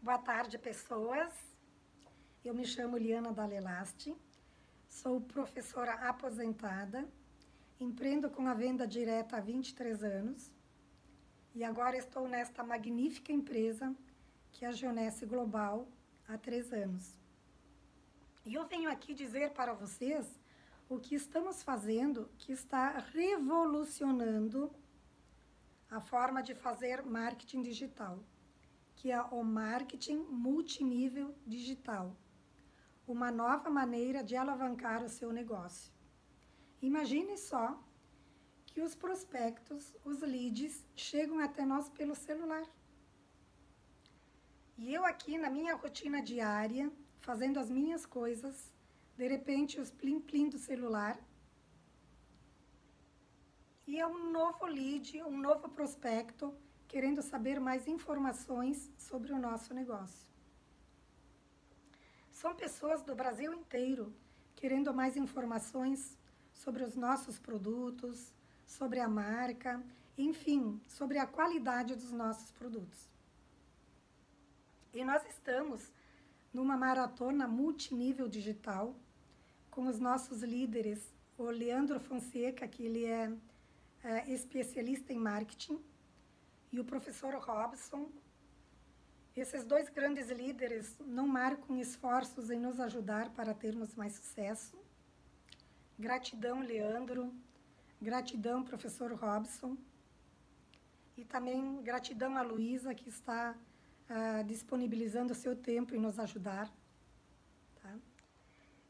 Boa tarde, pessoas. Eu me chamo Liana Dalelasti, sou professora aposentada, empreendo com a venda direta há 23 anos e agora estou nesta magnífica empresa que é a Geonesse Global há três anos. E eu venho aqui dizer para vocês o que estamos fazendo que está revolucionando a forma de fazer marketing digital, que é o marketing multinível digital, uma nova maneira de alavancar o seu negócio. Imagine só que os prospectos, os leads, chegam até nós pelo celular. E eu aqui na minha rotina diária, fazendo as minhas coisas, de repente os plim-plim do celular, e é um novo lead, um novo prospecto, querendo saber mais informações sobre o nosso negócio. São pessoas do Brasil inteiro querendo mais informações sobre os nossos produtos, sobre a marca, enfim, sobre a qualidade dos nossos produtos. E nós estamos numa maratona multinível digital com os nossos líderes, o Leandro Fonseca, que ele é, é especialista em marketing, e o professor Robson. Esses dois grandes líderes não marcam esforços em nos ajudar para termos mais sucesso. Gratidão, Leandro. Gratidão, professor Robson. E também gratidão a Luísa, que está uh, disponibilizando o seu tempo em nos ajudar. Tá?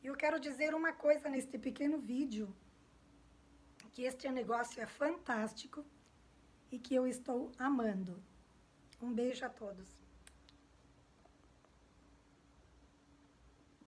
Eu quero dizer uma coisa neste pequeno vídeo, que este negócio é fantástico e que eu estou amando. Um beijo a todos.